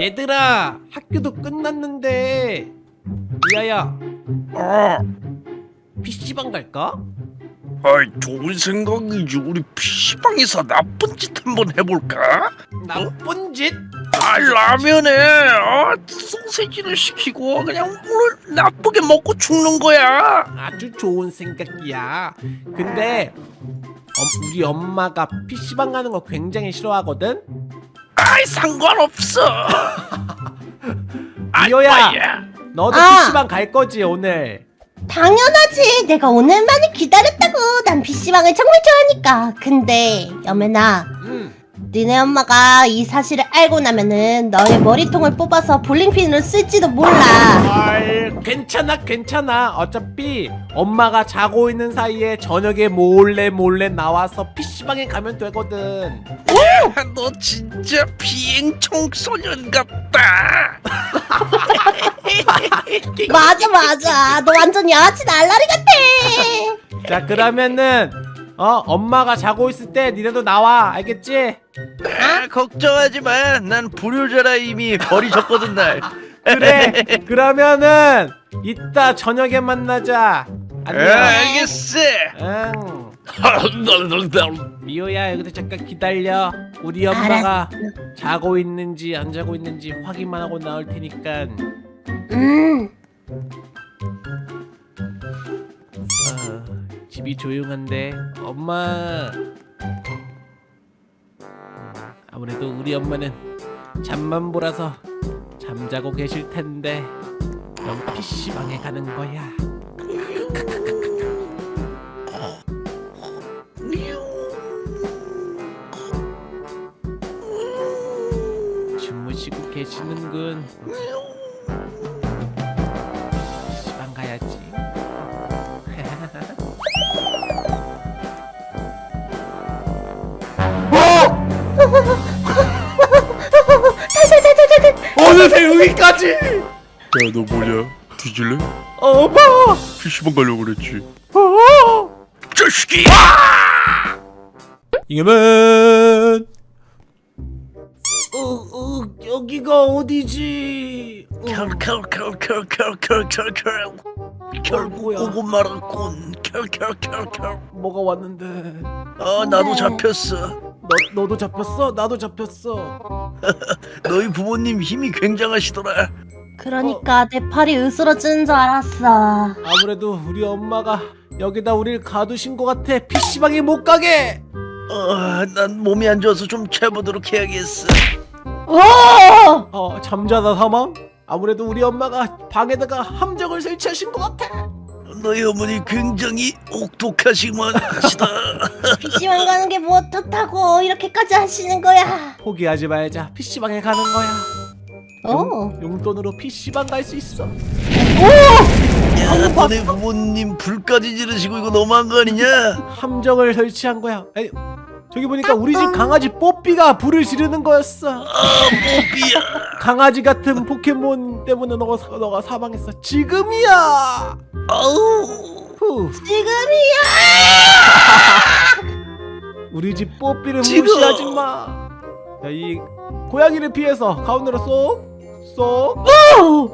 얘들아 학교도 끝났는데 리아야 아, PC방 갈까? 아이 좋은 생각이지. 우리 PC방에서 나쁜 짓 한번 해볼까? 나쁜 짓? 아, 라면에 어, 소세지를 시키고 그냥 오늘 나쁘게 먹고 죽는 거야. 아주 좋은 생각이야 근데 어, 우리 엄마가 PC방 가는 거 굉장히 싫어하거든? 아이 상관없어. 아, 리오야. 뭐야. 너도 아. PC방 갈 거지 오늘? 당연하지. 내가 오늘만을 기다렸다고. 난 PC방을 정말 좋아하니까. 근데 여매나, 응 니네 엄마가 이 사실을 알고 나면은 너의 머리통을 뽑아서 볼링핀으로 쓸지도 몰라. 헐 괜찮아 괜찮아 어차피 엄마가 자고 있는 사이에 저녁에 몰래 몰래 나와서 PC방에 가면 되거든 야, 너 진짜 비행 청 소년 같다. 맞아 맞아. 너 완전 양아치 날라리 같아. 자 그러면은 어 엄마가 자고 있을 때 니네도 나와 알겠지? 아, 걱정하지 마. 난 불효자라 이미 버리셨거든 날. 그래 그러면은 이따 저녁에 만나자 아, 안녕 알겠어. 응 미호야 여기서 잠깐 기다려 우리 엄마가 자고 있는지 안 자고 있는지 확인만 하고 나올 테니까 음. 집이 조용한데 엄마. 아무래도 우리 엄마는 잠만 보라서 잠자고 계실 텐데 그럼 PC방에 가는 거야. 주무시고 계시는군 어느새 여기까지 야, 너 뭐냐? 뒤질래? 엄마 PC방 가려고 그랬지. 어! 자식이! 이겨면 어, 어, 여기가 어디지? 어, 컬컬컬컬컬컬컬컬 결국? 오고 말았군. 컬컬컬컬. 뭐가 왔는데? 아, 나도 네. 잡혔어. 너 너도 잡혔어? 나도 잡혔어. 너희 부모님 힘이 굉장하시더라. 그러니까 내 팔이 으스러지는 줄 알았어. 아무래도 우리 엄마가 여기다 우리를 가두신 것 같아. PC방에 못 가게. 어, 난 몸이 안 좋아서 좀 재보도록 해야겠어. 오! 어 잠자다 사망? 아무래도 우리 엄마가 방에다가 함정을 설치하신 것 같아. 너희 어머니 굉장히 혹독하시만 하시다. PC방 가는 게 뭐 어떻다고 이렇게까지 하시는 거야. 포기하지 말자. PC방에 가는 거야. 오. 용 돈으로 PC방 갈 수 있어. 야, 너네 부모님 불까지 지르시고 이거 너무한 거 아니냐? 함정을 설치한 거야. 아니, 저기 보니까 우리 집 강아지 뽀삐가 불을 지르는 거였어. 아, 뽀삐야. 강아지 같은 포켓몬 때문에 너가 사- 너가 사망했어. 지금이야. 아우. 후. 지금이야. 우리 집 뽀삐를 지금. 무시하지 마. 자, 이 고양이를 피해서 가운데로 쏙, 쏙. 오.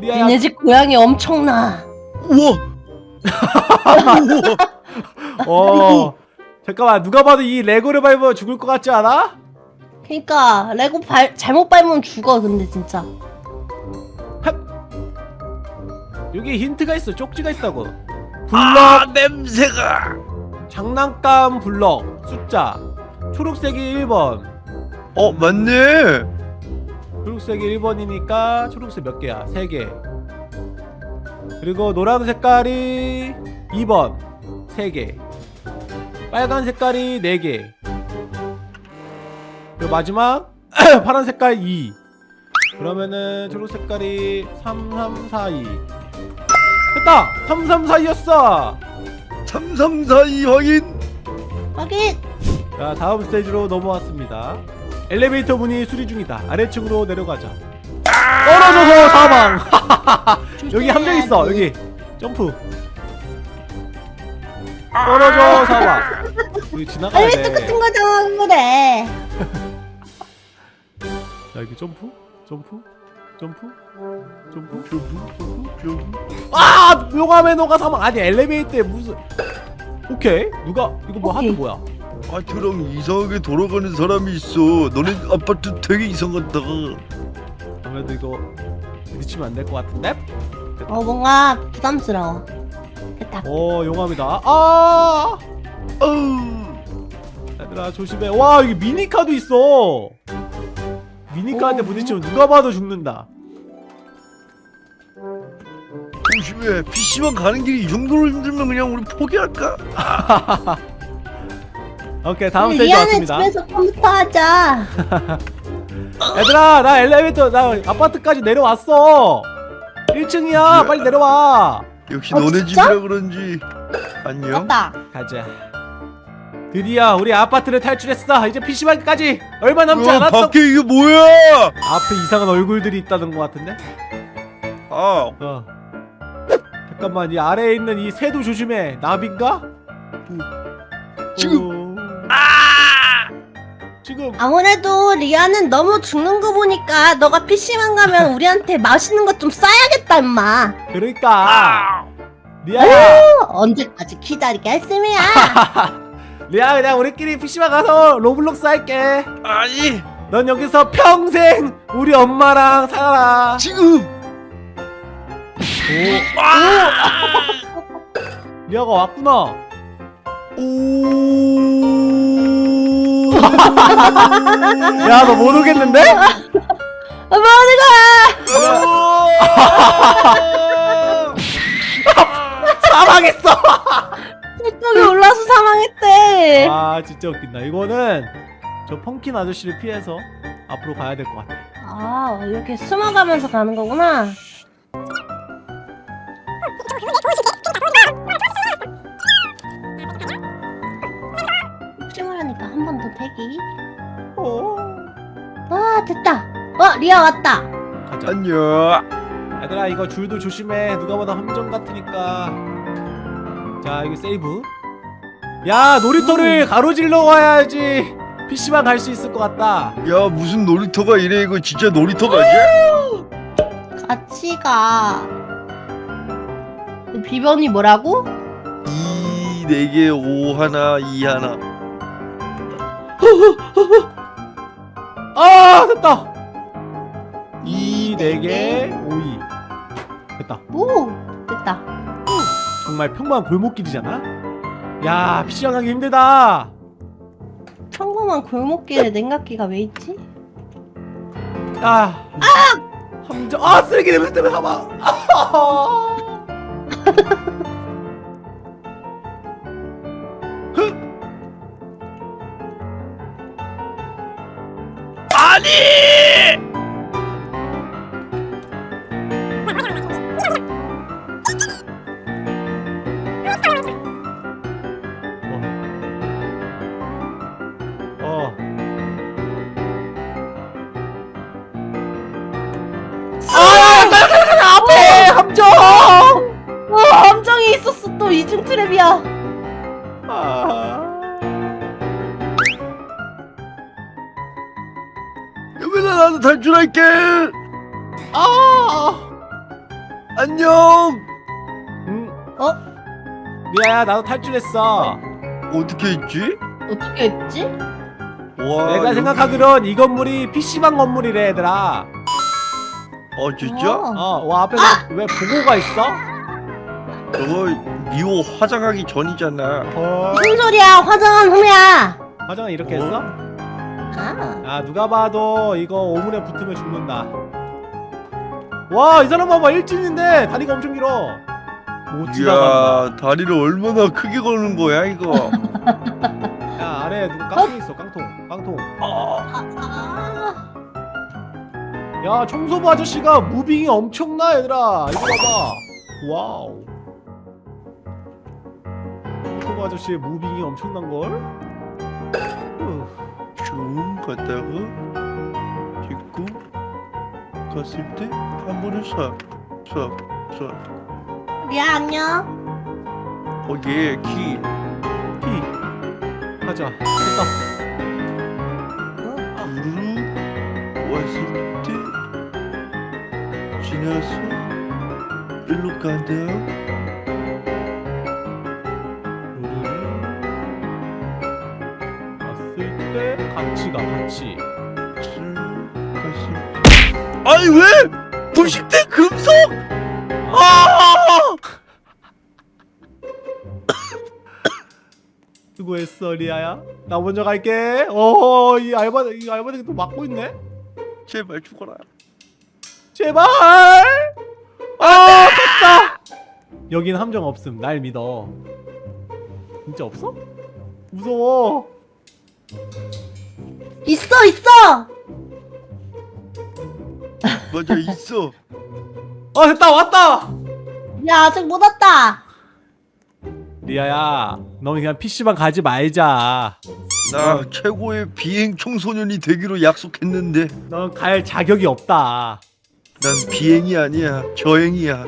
리아야, 니네 집 고양이 엄청나. 우와. 우와. 어. 잠깐만, 누가 봐도 이 레고를 밟으면 죽을 것 같지 않아? 그니까 레고 발 잘못 밟으면 죽어 근데 진짜. 여기 힌트가 있어. 쪽지가 있다고. 블럭, 아, 냄새가. 장난감 블럭, 숫자. 초록색이 1번. 어, 맞네. 초록색이 1번이니까 초록색 몇 개야? 3개. 그리고 노란 색깔이 2번. 3개. 빨간 색깔이 4개. 그리고 마지막 파란 색깔 2. 그러면은 초록 색깔이 3, 3, 4, 2. 됐다! 3, 3, 4였어! 3342 확인. 하긴 자, 다음 스테이지로 넘어왔습니다. 엘리베이터 문이 수리 중이다. 아래층으로 내려가자. 떨어져서 사망! 여기 함정 있어, 여기. 점프. 떨어져 사망. 여기 지나가야 엘리베이터 돼. 같은 거잖아 그래. 자 여기 점프 점프 점프? 점프? 점프? 점프? 아! 용암의 너가 사망. 아니 엘리베이터에 무슨 오케이. 누가? 이거 뭐 하트 오케이. 뭐야? 아트랑 이상하게 돌아가는 사람이 있어. 너네 아파트 되게 이상하다. 아무래도 이거 부딪히면 안 될 것 같은데? 어 뭔가 부담스러워. 됐다. 오 용암이다. 아! 아우. 얘들아 조심해. 와 여기 미니카도 있어 미니카한테 오. 부딪히면 누가 봐도 죽는다 조심해. PC방 가는 길이 이 정도로 힘들면 그냥 우리 포기할까? 오케이 다음 스테이지 리아는 왔습니다 집에서 컴퓨터 하자 얘들아 나 엘리베이터 나 아파트까지 내려왔어 1층이야 빨리 내려와 역시 어, 너네 진짜? 집이라 그런지. 안녕. 맞다 가자 드디어 우리 아파트를 탈출했어. 이제 PC방까지 얼마 남지 어, 않았어. 밖에 이게 뭐야? 앞에 이상한 얼굴들이 있다는 것 같은데? 아, 어. 잠깐만 이 아래에 있는 이 새도 조심해. 나비인가? 지금. 어... 지금. 아무래도 리아는 너무 죽는 거 보니까 너가 PC방 가면 우리한테 맛있는 것 좀 싸야겠다 임마. 그러니까. 아, 리아야. 어, 언제까지 기다리겠습니야 리아 그냥 우리끼리 PC방 가서 로블록스 할게. 아니. 넌 여기서 평생 우리 엄마랑 살아라. 지금. 오. 아, 리아가 왔구나. 오. 야너 못 오겠는데? 어, 뭐하는 사망했어. 거야 저쪽에 올라서 사망했대? 아 진짜 웃긴다. 이거는 저 펑킨 아저씨를 피해서 앞으로 가야 될 것 같아. 아 이렇게 숨어가면서 가는 거구나. 혹시나 하니까 한 번 더 대기. 오아 됐다. 어 리아 왔다. 가자. 안녕. 얘들아 이거 줄도 조심해. 누가 봐도 함정 같으니까 자 이거 세이브. 야 놀이터를 가로질러 와야지 PC방 갈 수 있을 것 같다. 야 무슨 놀이터가 이래? 이거 진짜 놀이터 가지? 같이 가. 비번이 뭐라고? 2 4개 5 하나 2 하나. 아 됐다. 2 이, 4개 5 2 됐다. 오 됐다 정말 평범한 골목길이잖아? 야 PC방 가기 힘들다. 평범한 골목길에 냉각기가 왜 있지? 아 함정 아 쓰레기 냄새 때문에 사망. 아니 트랩이야 아. 여민아 나도 탈출할게 아. 안녕 음, 어? 리아야, 나도 탈출했어. 어떻게 했지? 어떻게 했지? 와 내가 여기- 생각하기론 이 건물이 PC방 건물이래, 얘들아. 어 진짜? 어. 어, 와, 앞에 왜, 왜 보고가 있어? 저거 미호 화장하기 전이잖아 어. 무슨 소리야 화장한 후야 화장은 이렇게 어? 했어? 아 아, 누가 봐도 이거 오문에 붙으면 죽는다. 와, 이 사람 봐봐, 일진인데 다리가 엄청 길어. 못 지나간다. 이야 다리를 얼마나 크게 거는 거야 이거 야, 아래에 누구 깡통 있어, 깡통. 깡통. 아, 야 청소부 아저씨가 moving이 엄청나 얘들아 이거 봐봐 wow 청소부 아저씨의 무빙이 엄청난걸? 좀 갔다가 짚고 갔을 때한 번에 싹 싹싹. 리아 안녕. 거기에 키. 피 가자. 됐다. 우르르 왔을 때 지나서 일로 간다 같이 가 같이 쭉 갔을 아니 왜? 부식대 금속? 아! 수고했어 리아야. 나 먼저 갈게. 어이 알바 이 알바생 또 막고 있네. 제발 죽어라. 제발! 아 갔다! 여긴 함정 없음. 날 믿어. 진짜 없어? 무서워 있어 있어. 맞아 있어 아 됐다 왔다 야 아직 못 왔다. 리아야 너는 그냥 PC방 가지 말자 나 최고의 비행 청소년이 되기로 약속했는데 넌 갈 자격이 없다 난 비행이 아니야 저행이야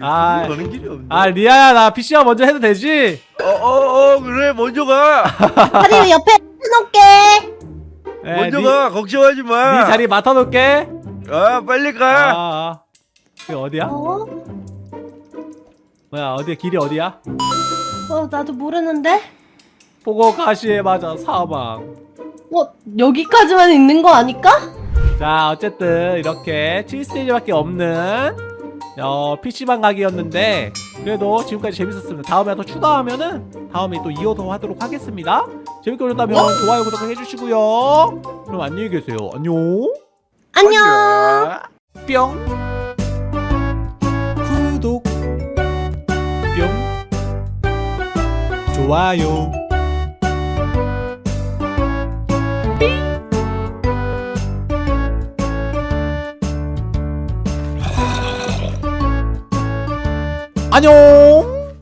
아. 가는 길이 없네 아 리아야 나 PC방 먼저 해도 되지? 어어어 그래 먼저 가 다리 옆에 해놓을게. 에, 먼저 니- 가 걱정하지 네 마. 자리 맡아놓을게 아 빨리 아, 가. 아. 그 어디야? 어? 뭐야 어디야 길이 어디야? 어 나도 모르는데. 보고 가시에 맞아 사망 어 여기까지만 있는 거 아닐까? 자 어쨌든 이렇게 7스테이지밖에 없는 어, PC방 가기였는데 그래도 지금까지 재밌었습니다. 다음에 또 추가하면은 다음에 또 이어서 하도록 하겠습니다. 재밌게 보셨다면 좋아요 구독 해주시고요. 그럼 안녕히 계세요. 안녕. 안녕. 뿅. 구독. 뿅. 좋아요 안녕